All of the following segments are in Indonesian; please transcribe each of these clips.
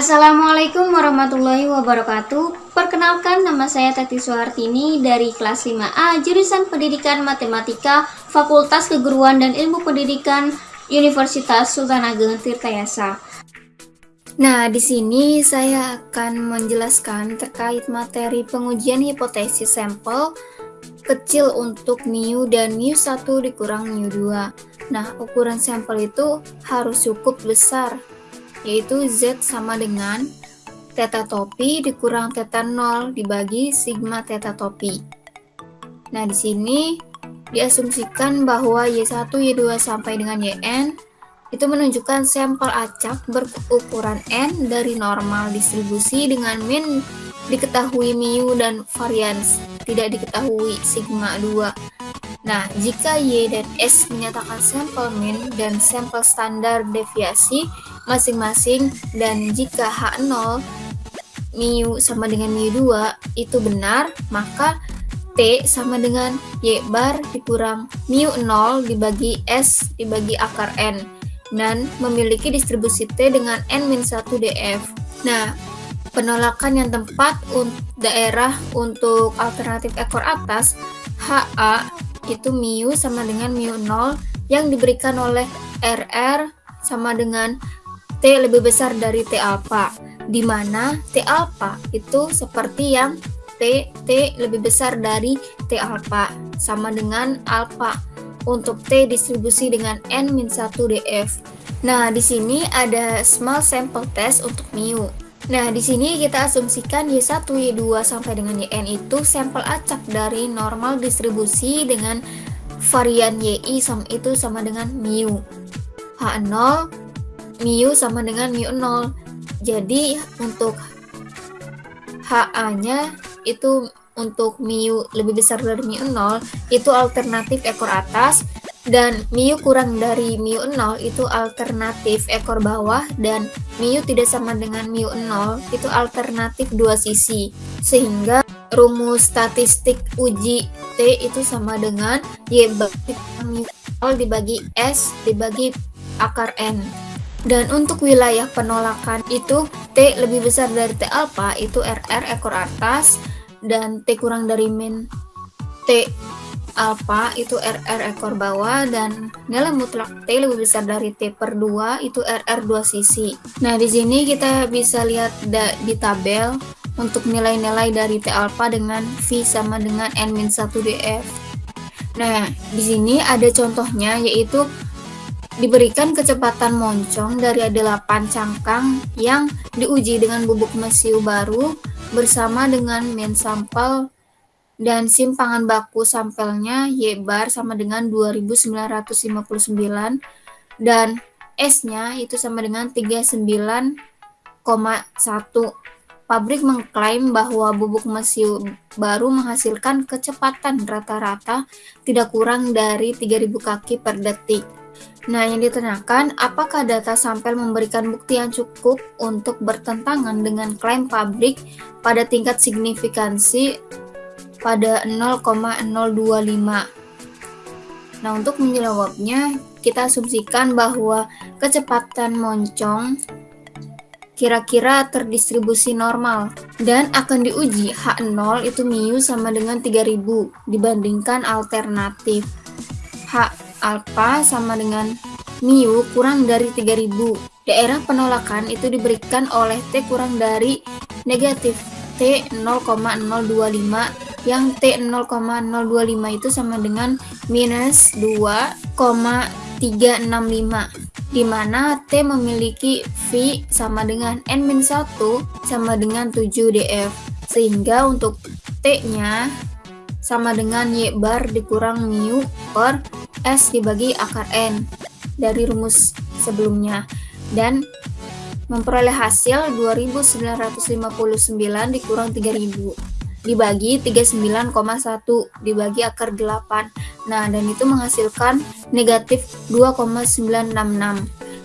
Assalamualaikum warahmatullahi wabarakatuh. Perkenalkan nama saya Tati Suhartini dari kelas 5A Jurusan Pendidikan Matematika Fakultas Keguruan dan Ilmu Pendidikan Universitas Sultan Ageng Tirtayasa. Nah, di sini saya akan menjelaskan terkait materi pengujian hipotesis sampel kecil untuk mu dan mu1 dikurang mu2. Nah, ukuran sampel itu harus cukup besar yaitu Z sama dengan theta topi dikurang theta 0 dibagi sigma theta topi. Nah, di sini diasumsikan bahwa Y1, Y2 sampai dengan Yn itu menunjukkan sampel acak berukuran N dari normal distribusi dengan min diketahui mu dan varians tidak diketahui sigma 2. Nah, jika Y dan S menyatakan sampel min dan sampel standar deviasi masing-masing dan jika H0 mu sama dengan mu2 itu benar, maka T sama dengan Y bar dikurang mu0 dibagi S dibagi akar N dan memiliki distribusi T dengan N-1 df. Nah, penolakan yang tepat untuk daerah untuk alternatif ekor atas HA itu mu sama dengan mu0 yang diberikan oleh RR sama dengan T lebih besar dari T alpha, di mana T alpha itu seperti yang T, T lebih besar dari T alpha, sama dengan alpha untuk T distribusi dengan N-1 df. Nah, di sini ada small sample test untuk mu. Nah, di sini kita asumsikan Y1, Y2 sampai dengan Yn itu sampel acak dari normal distribusi dengan varian YI sama itu sama dengan mu. H0 mu sama dengan mu 0. Jadi untuk HA-nya itu untuk mu lebih besar dari mu 0 itu alternatif ekor atas. Dan mu kurang dari mu 0 itu alternatif ekor bawah. Dan mu tidak sama dengan mu 0 itu alternatif dua sisi. Sehingga rumus statistik uji T itu sama dengan Y bagi mu 0 dibagi S dibagi akar N dan untuk wilayah penolakan itu T lebih besar dari T alpha itu RR ekor atas dan T kurang dari min T alpha itu RR ekor bawah dan nilai mutlak T lebih besar dari T per 2 itu RR dua sisi. Nah, di sini kita bisa lihat di tabel untuk nilai-nilai dari T alpha dengan V sama dengan N-1 DF. Nah, di sini ada contohnya yaitu diberikan kecepatan moncong dari ada 8 cangkang yang diuji dengan bubuk mesiu baru bersama dengan main sampel dan simpangan baku sampelnya Y bar sama dengan 2959 dan S-nya itu sama dengan 39,1. Pabrik mengklaim bahwa bubuk mesiu baru menghasilkan kecepatan rata-rata tidak kurang dari 3000 kaki per detik. Nah, yang ditanyakan, apakah data sampel memberikan bukti yang cukup untuk bertentangan dengan klaim pabrik pada tingkat signifikansi pada 0,025? Nah, untuk menjawabnya, kita asumsikan bahwa kecepatan moncong kira-kira terdistribusi normal dan akan diuji H0 itu mu sama dengan 3000 dibandingkan alternatif H alpha sama dengan mu kurang dari 3000. Daerah penolakan itu diberikan oleh T kurang dari negatif T 0,025 yang T 0,025 itu sama dengan minus 2,365 di mana T memiliki V sama dengan N-1 sama dengan 7 df sehingga untuk T-nya sama dengan Y bar dikurang mu per S dibagi akar N dari rumus sebelumnya dan memperoleh hasil 2959 dikurang 3000 dibagi 39,1 dibagi akar 8 nah dan itu menghasilkan negatif 2,966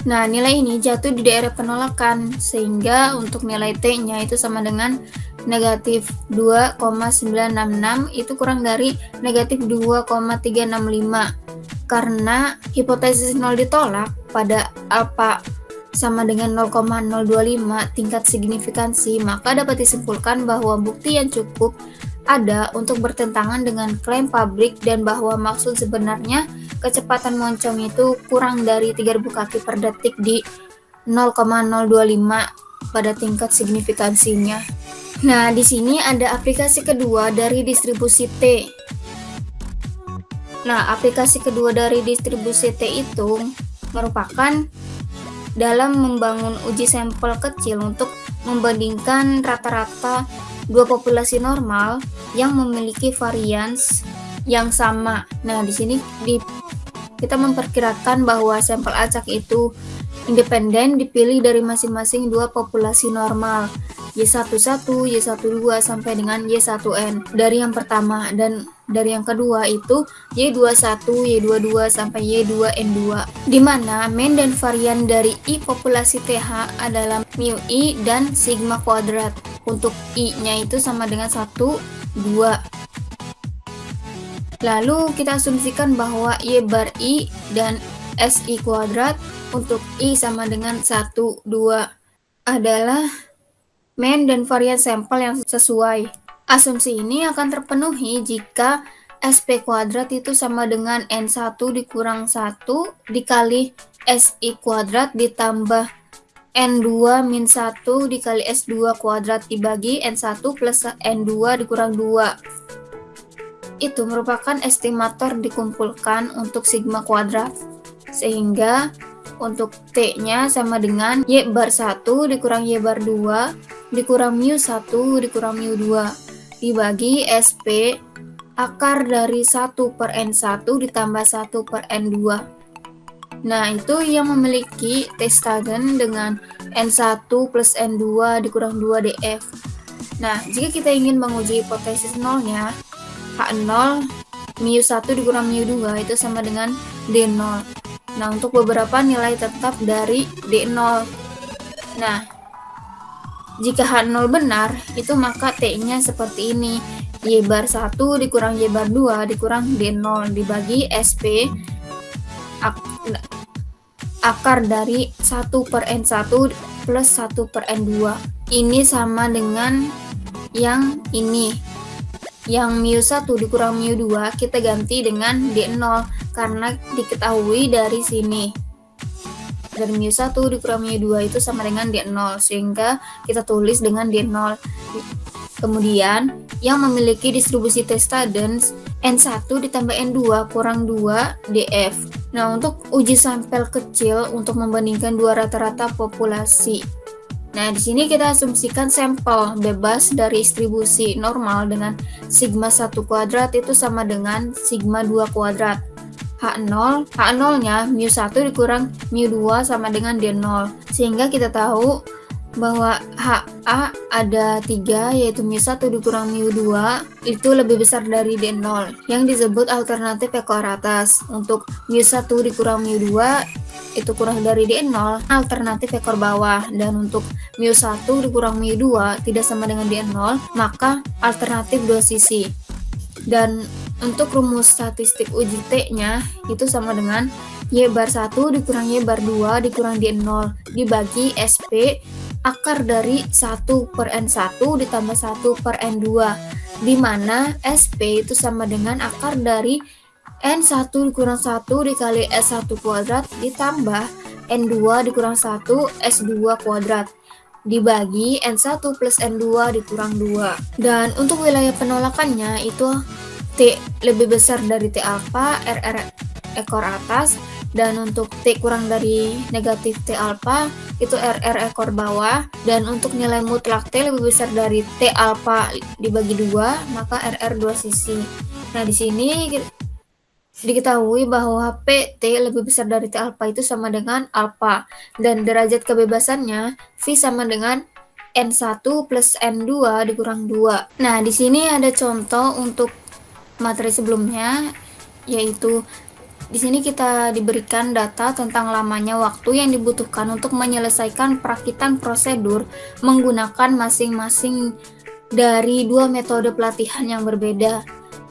nah nilai ini jatuh di daerah penolakan sehingga untuk nilai T nya itu sama dengan negatif 2,966 itu kurang dari negatif 2,365 karena hipotesis nol ditolak pada alpha sama dengan 0,025 tingkat signifikansi, maka dapat disimpulkan bahwa bukti yang cukup ada untuk bertentangan dengan klaim pabrik dan bahwa maksud sebenarnya kecepatan moncong itu kurang dari 3000 kaki per detik di 0,025 pada tingkat signifikansinya. Nah, di sini ada aplikasi kedua dari distribusi T. Nah, aplikasi kedua dari distribusi T itu merupakan dalam membangun uji sampel kecil untuk membandingkan rata-rata dua populasi normal yang memiliki varians yang sama. Nah, di sini di, kita memperkirakan bahwa sampel acak itu independen dipilih dari masing-masing dua populasi normal Y11, Y12 sampai dengan Y1N dari yang pertama dan dari yang kedua itu Y21, Y22 sampai Y2N2 di mana main dan varian dari I populasi TH adalah mu I dan sigma kuadrat. Untuk I-nya itu sama dengan 1, 2 lalu kita asumsikan bahwa Y bar I dan SI kuadrat. Untuk I sama dengan 1, 2 adalah main dan varian sampel yang sesuai. Asumsi ini akan terpenuhi jika SP kuadrat itu sama dengan N1 dikurang 1 dikali SI kuadrat ditambah N2 min 1 dikali S2 kuadrat dibagi N1 plus N2 dikurang 2. Itu merupakan estimator dikumpulkan untuk sigma kuadrat. Sehingga untuk T-nya sama dengan Y bar 1 dikurang Y bar 2 dikurang mu 1 dikurang mu 2 dibagi SP akar dari 1 per N1 ditambah 1 per N2 nah itu yang memiliki testagen dengan N1 plus N2 dikurang 2 DF nah jika kita ingin menguji hipotesis nolnya H0 mu 1 dikurang mu 2 itu sama dengan D0 nah untuk beberapa nilai tetap dari D0 nah jika H0 benar, itu maka T-nya seperti ini. Y bar 1 dikurang Y bar 2 dikurang D0 dibagi SP ak akar dari 1 per N1 plus 1 per N2. Ini sama dengan yang ini. Yang mu 1 dikurang mu 2 kita ganti dengan D0 karena diketahui dari sini dari mu 1 dikurang mu 2 itu sama dengan D0 sehingga kita tulis dengan D0 kemudian yang memiliki distribusi testadens N1 ditambah N2 kurang 2 DF nah untuk uji sampel kecil untuk membandingkan dua rata-rata populasi. Nah, di sini kita asumsikan sampel bebas dari distribusi normal dengan sigma 1 kuadrat itu sama dengan sigma 2 kuadrat. H0, H0-nya mu1 dikurang mu2 sama dengan D0. Sehingga kita tahu bahwa HA ada 3 yaitu mu1 dikurang mu2 itu lebih besar dari D0 yang disebut alternatif ekor atas. Untuk mu1 dikurang mu2 itu kurang dari D0 alternatif ekor bawah dan untuk mu1 dikurang mu2 tidak sama dengan D0 maka alternatif dua sisi dan untuk rumus statistik uji T-nya itu sama dengan Y bar 1 dikurang Y bar 2 dikurang D0 dibagi SP akar dari 1 per N1 ditambah 1 per N2 di mana SP itu sama dengan akar dari N1 dikurang 1 dikali S1 kuadrat ditambah N2 dikurang 1 S2 kuadrat dibagi N1 plus N2 dikurang 2 dan untuk wilayah penolakannya itu T lebih besar dari T alpha, RR ekor atas, dan untuk T kurang dari negatif T alpha itu RR ekor bawah, dan untuk nilai mutlak T lebih besar dari T alpha dibagi dua, maka RR dua sisi. Nah di sini diketahui bahwa PT lebih besar dari T alpha itu sama dengan alpha, dan derajat kebebasannya V sama dengan N1 plus N2 dikurang 2. Nah, di sini ada contoh untuk materi sebelumnya yaitu di sini kita diberikan data tentang lamanya waktu yang dibutuhkan untuk menyelesaikan perakitan prosedur menggunakan masing-masing dari dua metode pelatihan yang berbeda.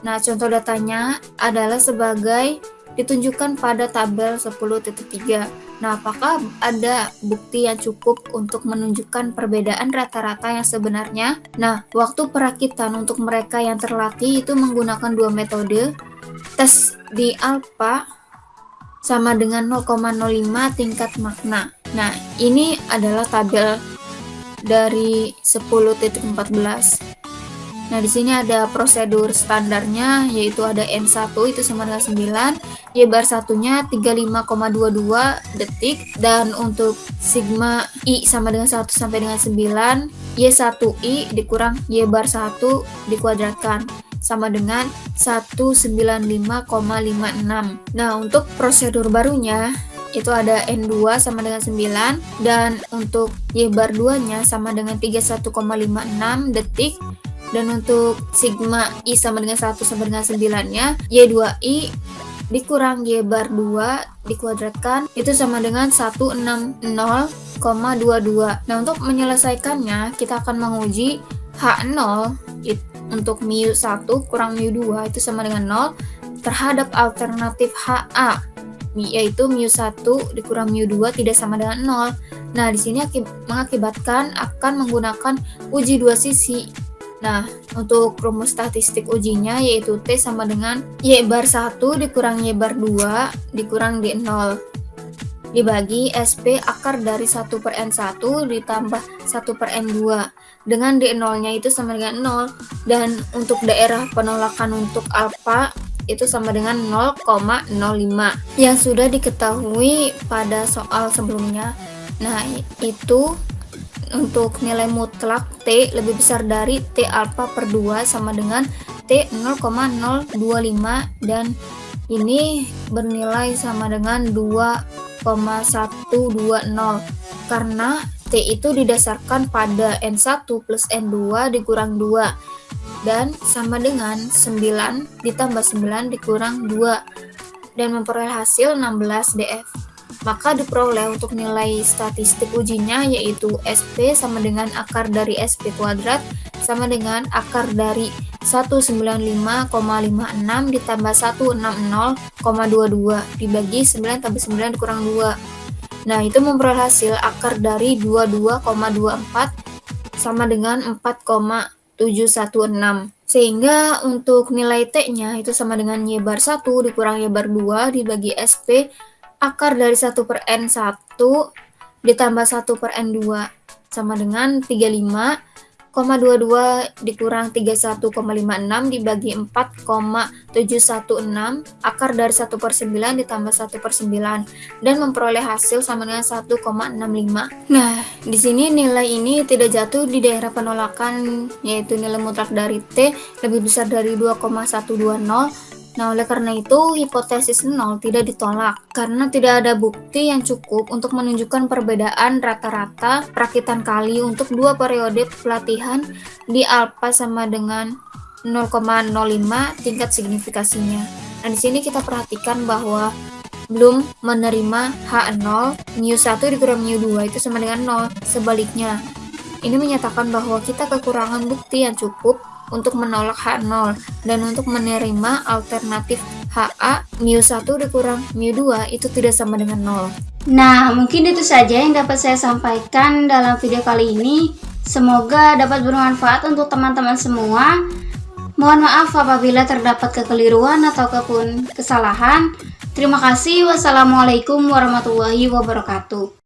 Nah, contoh datanya adalah sebagai ditunjukkan pada tabel 10.3. Nah, apakah ada bukti yang cukup untuk menunjukkan perbedaan rata-rata yang sebenarnya? Nah, waktu perakitan untuk mereka yang terlatih itu menggunakan dua metode. Tes di alpha sama dengan 0,05 tingkat makna. Nah, ini adalah tabel dari 10.14. Nah, di sini ada prosedur standarnya yaitu ada N1 itu sama dengan 9, Y bar satunya 35,22 detik dan untuk sigma I sama dengan 1 sampai dengan 9, Y1I dikurang Y bar 1 dikuadratkan sama dengan 195,56. Nah, untuk prosedur barunya itu ada N2 sama dengan 9 dan untuk Y bar 2 nya sama dengan 31,56 detik dan untuk sigma I sama dengan 1 sama dengan 9 nya Y2I dikurang Y bar 2 dikuadratkan itu sama dengan 160,22 nah untuk menyelesaikannya kita akan menguji H0 untuk mu 1 kurang mu 2 itu sama dengan 0 terhadap alternatif HA yaitu mu 1 dikurang mu 2 tidak sama dengan 0 nah di sini mengakibatkan akan menggunakan uji dua sisi Nah, untuk rumus statistik ujinya yaitu T sama dengan Y bar 1 dikurang Y bar 2 dikurang D0 dibagi SP akar dari 1 per N1 ditambah 1 per N2 dengan D0 nya itu sama dengan 0 dan untuk daerah penolakan untuk alpha itu sama dengan 0,05 yang sudah diketahui pada soal sebelumnya. Nah itu untuk nilai mutlak T lebih besar dari T alpha per 2 sama dengan T 0,025 dan ini bernilai sama dengan 2,120 karena T itu didasarkan pada N1 plus N2 dikurang 2 dan sama dengan 9 ditambah 9 dikurang 2 dan memperoleh hasil 16 DF maka diperoleh untuk nilai statistik ujinya yaitu SP sama dengan akar dari SP kuadrat sama dengan akar dari 195,56 ditambah 160,22 dibagi 9 tambah 9 dikurang 2 nah itu memperoleh hasil akar dari 22,24 sama dengan 4,716 sehingga untuk nilai T nya itu sama dengan Y bar 1 dikurang Y bar 2 dibagi SP akar dari 1 per N1 ditambah 1 per N2 sama dengan 35,22 dikurang 31,56 dibagi 4,716 akar dari 1 per 9 ditambah 1 per 9 dan memperoleh hasil sama dengan 1,65 nah di sini nilai ini tidak jatuh di daerah penolakan yaitu nilai mutlak dari T lebih besar dari 2,120 Nah, oleh karena itu, hipotesis nol tidak ditolak karena tidak ada bukti yang cukup untuk menunjukkan perbedaan rata-rata perakitan kali untuk dua periode pelatihan di alpha sama dengan 0,05 tingkat signifikasinya. Nah, di sini kita perhatikan bahwa belum menerima H0, mu1 dikurang mu2 itu sama dengan 0. Sebaliknya, ini menyatakan bahwa kita kekurangan bukti yang cukup untuk menolak H0 dan untuk menerima alternatif HA mu1 dikurang mu2 itu tidak sama dengan 0. Nah, mungkin itu saja yang dapat saya sampaikan dalam video kali ini. Semoga dapat bermanfaat untuk teman-teman semua. Mohon maaf apabila terdapat kekeliruan ataupun kesalahan. Terima kasih. Wassalamualaikum warahmatullahi wabarakatuh.